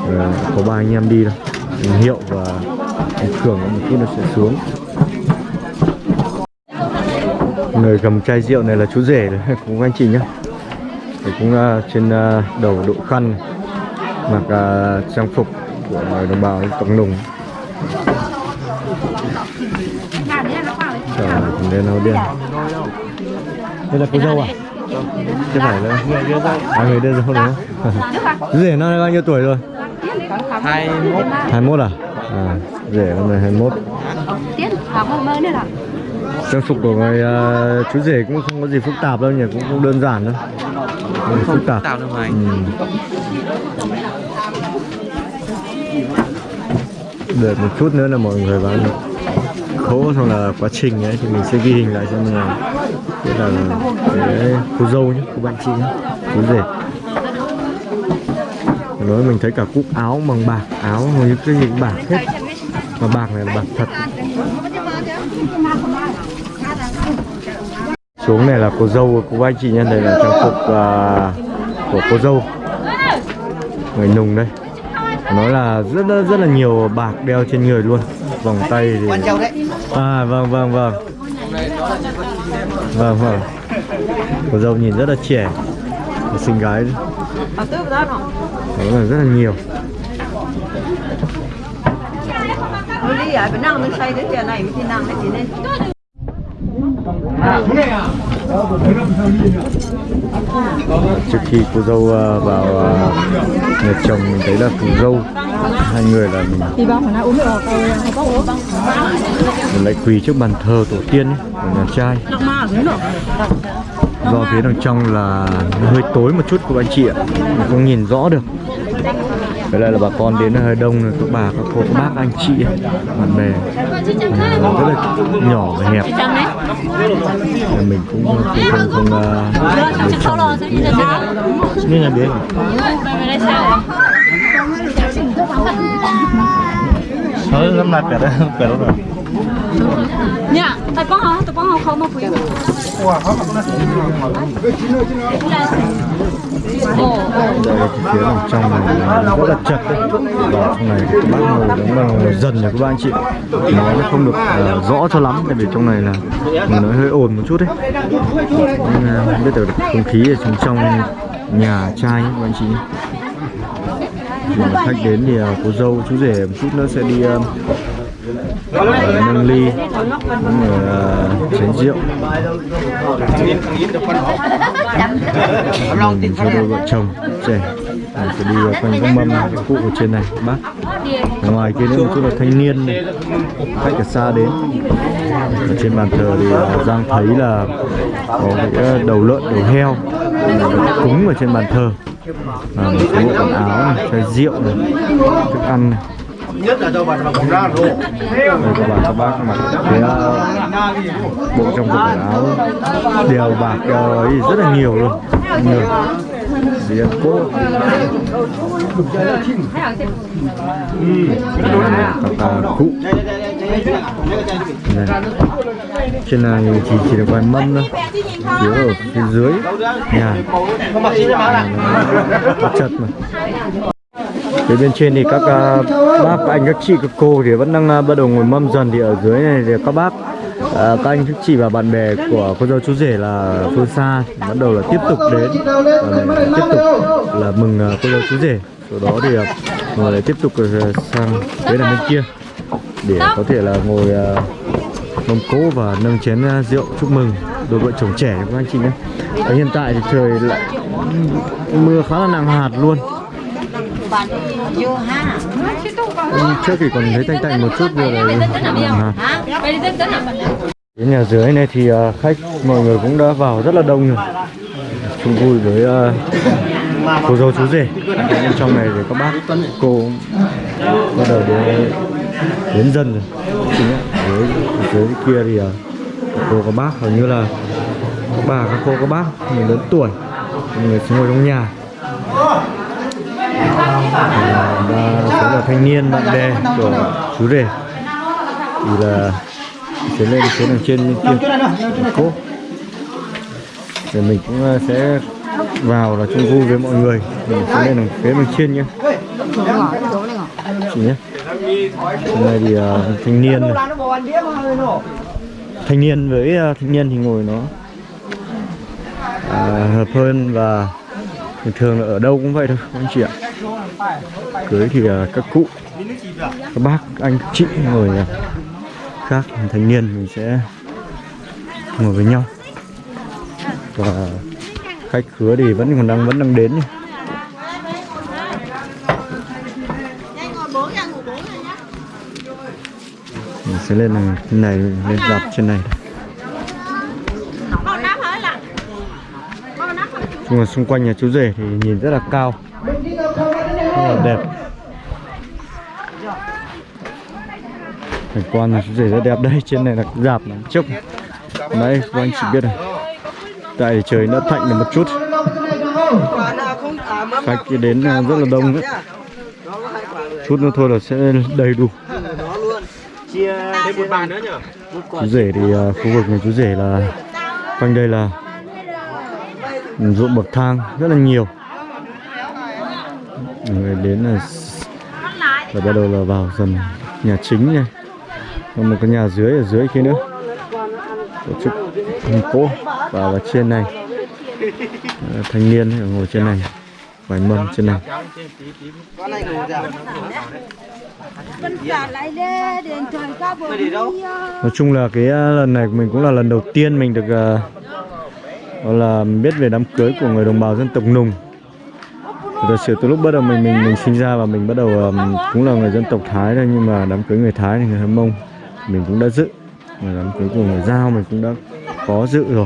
Speaker 1: Ờ, có ba anh em đi đâu hiệu và cường một chút nó sẽ xuống. Người cầm chai rượu này là chú rể đấy cũng anh chị nhá. Thì cũng uh, trên uh, đầu đội khăn mặc uh, trang phục của người đồng bào tộc nùng Trời ơi, đen áo đen. Đây là cô dâu à? Chứ phải là à người đưa dâu chú rể nó bao nhiêu tuổi rồi
Speaker 5: 21
Speaker 1: 21 à? À rể năm nay 21
Speaker 10: Tiết học mơ mơ nữa là
Speaker 1: trang phục của người uh, chú rể cũng không có gì phức tạp đâu nhỉ cũng không đơn giản đâu. Không gì phức tạp.
Speaker 5: tạo đâu mà
Speaker 1: ừ. đợi một chút nữa là mọi người vào khố xong là quá trình ấy thì mình sẽ ghi hình lại cho mọi người. Biết là cái cô dâu nhé cô bạn chị nhé chú rể nói mình thấy cả cúc áo bằng bạc áo hầu như cái gì cũng bạc hết. Mà bạc này là bạc thật. Xuống này là cô dâu cô anh chị nhân đây là trang phục à, của cô dâu. Người nùng đây. Nói là rất rất rất là nhiều bạc đeo trên người luôn. Vòng tay thì à vâng vâng vâng. Vâng vâng. Cô dâu nhìn rất là trẻ. Xinh gái. Đấy. Đó là rất là nhiều.
Speaker 9: Nên
Speaker 1: trước khi cô dâu à, vào à, nhà chồng mình thấy là cô dâu hai người là mình mình lại quỳ trước bàn thờ tổ tiên ấy, của nhà trai. Do phía đằng trong là hơi tối một chút của anh chị ạ. Mình không nhìn rõ được với lại là bà con đến hơi đông rồi các bà các cô các bác anh chị bạn bè. À, rất là nhỏ và hẹp. Nên mình ờ, cũng không không ờ, không uh, lựa là biết
Speaker 3: Thôi lắm lại phải phải đó rồi.
Speaker 10: nha tại con
Speaker 1: đây là cái phía trong này rất là chật đấy trong này thì các bác ngồi đúng là dần rồi các bạn anh chị nói nó không được uh, rõ cho lắm tại vì trong này là nó hơi ồn một chút đấy nhưng ờ, không biết được không khí ở trong trong nhà trai các anh chị mà khách đến thì uh, cô dâu chú rể một chút nữa sẽ đi uh, nâng ly cũng chén rượu. Mình cho đôi vợ chồng trẻ à, sẽ đi quanh các mâm các cụ ở trên này bác. Ngoài kia nữa một chút là thanh niên này. khách ở xa đến. Ở trên bàn thờ thì à, giang thấy là có cái ờ, đầu lợn đầu heo cúng ở trên bàn thờ. À, một số bộ quần áo này chai rượu này thức ăn này
Speaker 5: nhất là cho bà còn ra rồi
Speaker 1: đây các bà các bác mặc cái ờ, bộ trong quần áo đèo bạc ờ, ấy rất là nhiều luôn. Nhiều. Cỗ các bà cụ. Trên này thì chỉ được vài mâm thôi. Phía ở phía dưới. Nhà. Nó chật mà Phía bên trên thì các uh, bác, các anh, các chị, các cô thì vẫn đang uh, bắt đầu ngồi mâm dần thì ở dưới này thì các bác, uh, các anh, các chị và bạn bè của cô dâu chú rể là phương xa bắt đầu là tiếp tục đến để tiếp tục là mừng uh, cô dâu chú rể. Sau đó thì uh, người lại tiếp tục uh, sang phía là bên kia để có thể là ngồi uh, mâm cỗ và nâng chén uh, rượu chúc mừng đôi vợ chồng trẻ các anh chị nhé. Hiện tại thì trời lại mưa khá là nặng hạt luôn. Ừ, trước thì còn thấy tanh tanh một chút vừa rồi à. đến nhà dưới này thì à, khách mọi người cũng đã vào rất là đông rồi. Chung vui với uh, cô dâu chú rể. Bên trong này thì các bác cô bắt đầu đến, đến dần rồi. Dưới dưới kia thì uh, cô các bác hầu như là các bà các cô các bác người lớn tuổi người ngồi trong nhà số là thanh niên bạn bè của chú rể. Thì là sẽ lên phía đằng trên bên kia. cố. Rồi mình cũng ờ, sẽ vào là chung vui với mọi người. Mình sẽ lên đằng phía bên trên nhé chị nhé hôm nay thì ờ, thanh niên này. thanh niên với ờ, thanh niên thì ngồi nó à, hợp hơn và thường thường là ở đâu cũng vậy thôi anh chị ạ cưới thì à, các cụ các bác anh chị ngồi à, khác thanh niên mình sẽ ngồi với nhau. Và khách khứa thì vẫn còn đang vẫn đang đến nhỉ. mình sẽ lên à, này, trên này lên dọc trên này. Nhưng mà xung quanh nhà chú rể thì nhìn rất là cao. Rất là đẹp. Cảnh quan nhà chú rể rất đẹp đây trên này là dạp này trước đấy, các anh chị biết này. Tại trời đã thạnh được một chút. Khách thì đến ờ, rất là đông đấy. Chút nữa thôi là sẽ đầy đủ. Chú rể thì ờ, khu vực nhà chú rể là quanh đây là ruộng bậc thang rất là nhiều. Người đến là và bắt đầu là vào dần nhà chính này. Còn một cái nhà dưới ở dưới kia nữa. Tổ chức thành cỗ và ở trên này. À, thanh niên ở ngồi trên này vài mâm trên này. Nói chung là cái à, lần này mình cũng là lần đầu tiên mình được uh, đó là biết về đám cưới của người đồng bào dân tộc nùng. Thật sự từ lúc bắt đầu mình mình mình sinh ra và mình bắt đầu um, cũng là người dân tộc thái thôi nhưng mà đám cưới người thái thì người hâm mông mình cũng đã dự. Và đám cưới của người giao mình cũng đã có dự rồi.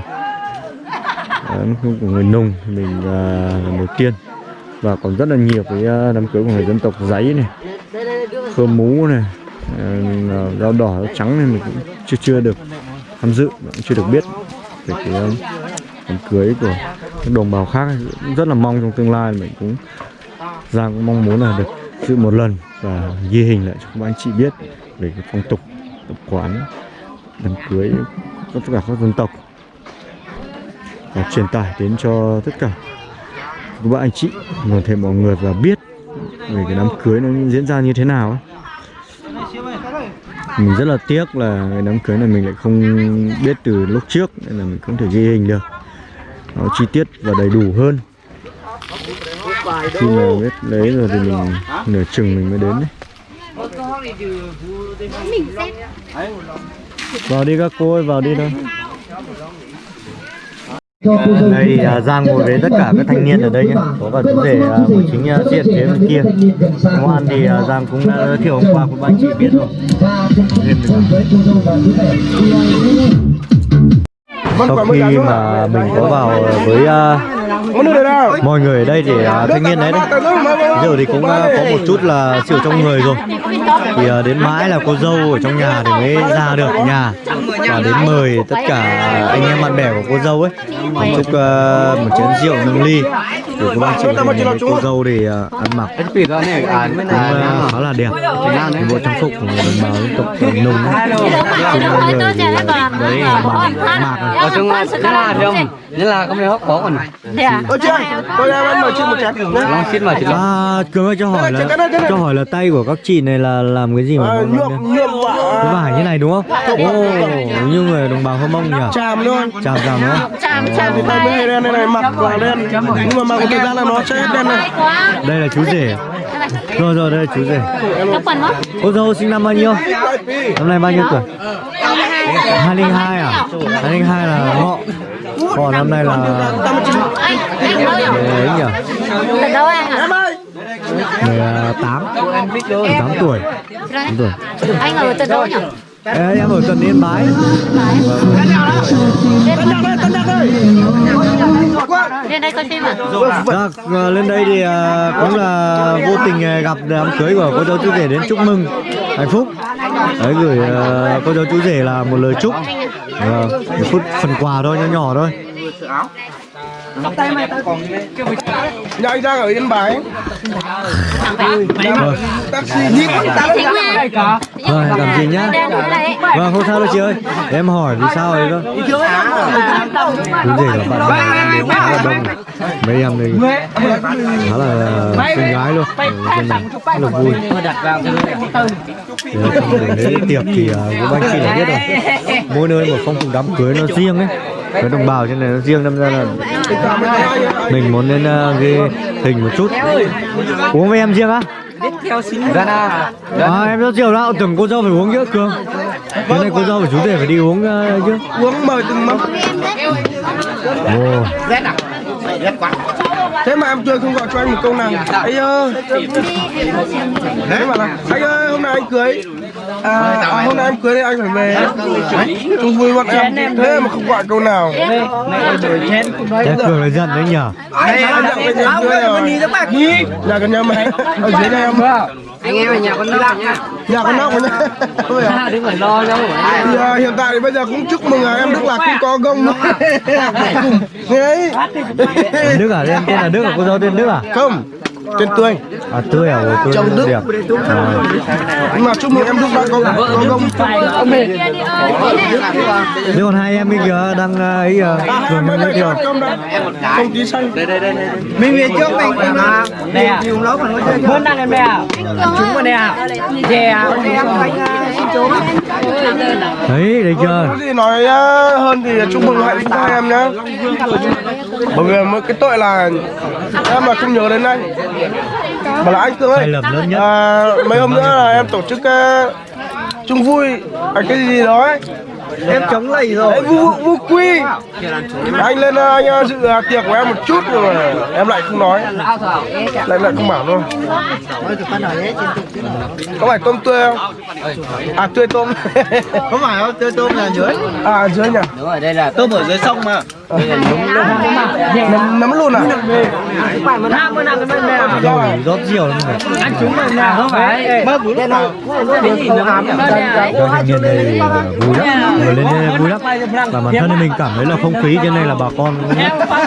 Speaker 1: Đám cưới của người nùng mình uh, lần đầu tiên. Và còn rất là nhiều cái à, đám cưới của người dân tộc giấy này khơ mú này ờ, rau à, đỏ rau trắng này mình cũng chưa chưa được tham dự cũng chưa được biết về cái đám cưới của các đồng bào khác rất là mong trong tương lai mình cũng, Giang cũng mong muốn là được dự một lần và ghi hình lại cho các anh chị biết về cái phong tục, tập quán, đám cưới của tất cả các dân tộc. Và truyền tải đến cho tất cả các bạn anh chị và thể mọi người và biết về cái đám cưới nó diễn ra như thế nào ấy. mình rất là tiếc là cái đám cưới này mình lại không biết từ lúc trước, nên là mình không thể ghi hình được nó chi tiết và đầy đủ hơn. Khi mà biết đấy rồi thì mình nửa chừng mình mới đến đấy. Vào đi các cô ơi vào đi thôi. Đây thì à, Giang ngồi với tất cả các thanh niên ở đây nhé. Có cả chú rể à, của chính à, diện phía bên kia. Ngoan thì à, Giang cũng đã giới thiệu hôm qua của bạn chị biết rồi sau khi mà mình có vào với à, mọi người ở đây để à, thanh niên đấy đấy. giờ thì cũng à, có một chút là chịu trong người rồi. Thì đến mãi là cô dâu ở trong nhà thì mới ra được nhà. Và đến mời tất cả anh em bạn bè của cô dâu ấy. Một chút à, một chén rượu nâng ly. Để cô bác chị thấy cô dâu thì à, ăn mặc cũng khá là đẹp. Cái bộ trang phục của người đồng bào dân tộc à, nùng. Ấy. Chung người thì đấy là bằng mạc này.
Speaker 5: ở trong là là không nên là không thể hấp có còn
Speaker 2: Ơ chưa? Tôi em ăn mời chị một chén.
Speaker 5: long xin mà chị
Speaker 1: À, ơi cho hỏi là cho hỏi là tay của các chị này là làm cái gì mà ngon
Speaker 2: nhuộm nhuộm
Speaker 1: vải như này đúng không? Ồ, như người đồng bào Hơ Mông nhỉ?
Speaker 2: chàm luôn.
Speaker 1: Chào chào đúng không?
Speaker 2: Thì tay mới đen này này mặc vào đen. Nhưng mà mặc một thời gian là nó sẽ hết đen này.
Speaker 1: Đây là chú rể. Rồi rồi đây là chú rể.
Speaker 10: Đó.
Speaker 1: Cô dâu sinh năm bao nhiêu? Năm nay bao nhiêu tuổi? 202 à? 202 là ngọ. Còn năm nay là
Speaker 10: Anh, anh đâu nhỉ? đâu anh à?
Speaker 1: 18 18 tuổi 18 tuổi
Speaker 10: Anh ở từ đâu nhỉ?
Speaker 1: Ê, em ở tận Yên Bái
Speaker 10: Lên đây coi phim à?
Speaker 1: Dạ, à, lên đây thì à, cũng là vô tình à, gặp đám cưới của cô dâu chú rể đến chúc mừng hạnh phúc đấy gửi uh, cô dâu chú rể là một lời chúc. Uh, một phút phần quà thôi nhỏ nhỏ thôi.
Speaker 2: Nhà anh đang ở Yên Bái.
Speaker 1: vâng
Speaker 2: Taxi nhịp
Speaker 10: Thính mà.
Speaker 1: Rồi, làm gì nhá? Vâng không sao đâu chị ơi. Em hỏi vì sao đấy thôi chú rể là bạn đông. Này. mấy em đây khá là xinh gái luôn. Trên này rất là vui. trong lễ tiệc thì uh, các anh chị đã biết rồi. Mỗi nơi một phong tục đám cưới nó riêng ấy cái đồng bào trên này nó riêng đâm ra là mình muốn lên uh, ghi hình một chút uống với em riêng á à, em rất chiều đó tưởng cô dâu phải uống chứ cường cái này cô dâu phải chú rể phải đi uống uh, chứ
Speaker 2: uống mời từng mâm. Thế mà em chưa không gọi cho anh một câu nào. Anh ơi. Thế mà là anh ơi hôm nay anh cưới. À, à, hôm nay em cưới anh phải về. Chung vui bọn em. Thế mà không gọi câu nào.
Speaker 1: Thế cường là giận đấy nhở
Speaker 2: Anh nhận về nhà rồi. Nhà con nhà mày. Ở dưới đây em.
Speaker 5: anh em ở nhà con nóc nha
Speaker 2: Nhà con nóc. Ôi à.
Speaker 5: đừng phải lo đâu
Speaker 2: Thì, à, hiện tại thì bây giờ cũng chúc mừng à, em Đức Lạc cũng có gông. Đấy.
Speaker 1: Tên Đức à? Em tên là Đức à? Cô dâu tên Đức à?
Speaker 2: Không tên tươi.
Speaker 1: À tươi à? Tươi
Speaker 2: Chồng Đức.
Speaker 1: đẹp. À,
Speaker 2: nhưng mà chúc mừng em Đức Lạc có, có gông.
Speaker 1: Thế còn hai em bây giờ đang uh, ấy uh, cường mới giới thiệu
Speaker 2: công đã. Công tí xanh.
Speaker 5: Mình về trước mình nè dùng lấu mà nói chơi hơn đang em nè chúng mà nè. Chè. Em
Speaker 1: đấy đấy chưa?
Speaker 2: Gì nói à, hơn thì chúc mừng hạnh phúc hai em nhé bởi vì một cái tội là em mà không nhớ đến anh mà là anh Cương
Speaker 1: sai
Speaker 2: ơi
Speaker 1: lầm lớn nhất.
Speaker 2: À, mấy hôm nữa là em tổ chức uh, chung vui. À, cái gì đó ấy.
Speaker 5: Em chống lầy rồi.
Speaker 2: Đấy, vu vu quy. Anh lên ờ, anh ờ, dự tiệc của em một chút rồi mà em lại không nói. Lại lại không bảo luôn. Có phải tôm tươi không? À tươi tôm.
Speaker 5: Không phải đâu tươi tôm là dưới.
Speaker 2: À dưới nhỉ?
Speaker 5: Đúng rồi đây là tôm ở dưới sông mà
Speaker 2: nấm nấm luôn à?
Speaker 5: Bên mẹ
Speaker 2: rồi
Speaker 1: rót rượu lắm rồi.
Speaker 5: Ăn rồi nhà không phải. Mơ bún nó
Speaker 1: thanh niên này vui lắm. Ngồi lên đây vui lắm. Và bản thân mình cảm thấy là không khí trên này là bà con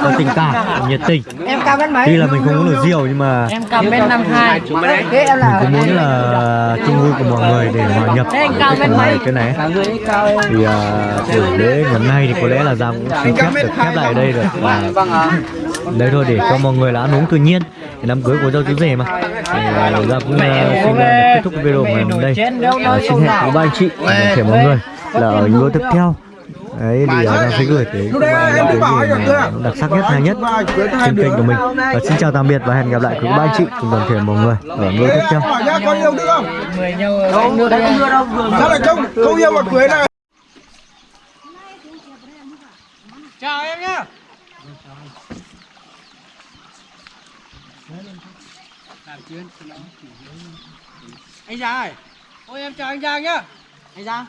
Speaker 1: có tình cảm nhiệt tình.
Speaker 5: Em cao mét mấy.
Speaker 1: Tuy là mình không uống được rượu nhưng mà
Speaker 4: em cao mét năm hai.
Speaker 5: Thế em là
Speaker 1: mình cũng muốn là chung vui của mọi người để hòa nhập cái này
Speaker 5: người cao
Speaker 1: thì uh, buổi lễ ngày hôm nay thì có lẽ là Giang cũng xin phép được khép lại ở đây rồi và đây thôi để cho mọi người là ăn uống tự nhiên Thì đám cưới của dâu chú rể mà uh, Giang cũng uh, xin uh, kết thúc video của ngày hôm nay uh, xin hẹn với ba anh chị và thể mọi người là ở video tiếp theo đấy thì uh, Giang sẽ gửi tới
Speaker 2: đấy
Speaker 1: các bạn những cái
Speaker 2: kia.
Speaker 1: đặc sắc nhất hay nhất
Speaker 2: cưới
Speaker 1: trên kênh của mình và xin chào tạm biệt và hẹn gặp lại quý ba anh chị cùng toàn thể mọi người ở video tiếp theo
Speaker 2: hỏi nhá có yêu nữa không
Speaker 5: mười nhau không đưa đây không đưa đâu vừa
Speaker 2: sao lại không không yêu mà cưới này
Speaker 5: chào em nhá. Anh Giang ơi. Ôi em chào anh Giang nhá. Anh Giang.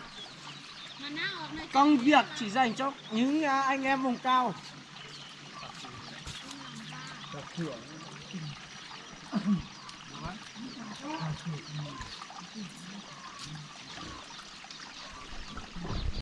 Speaker 5: Công việc chỉ dành cho những à, anh em vùng cao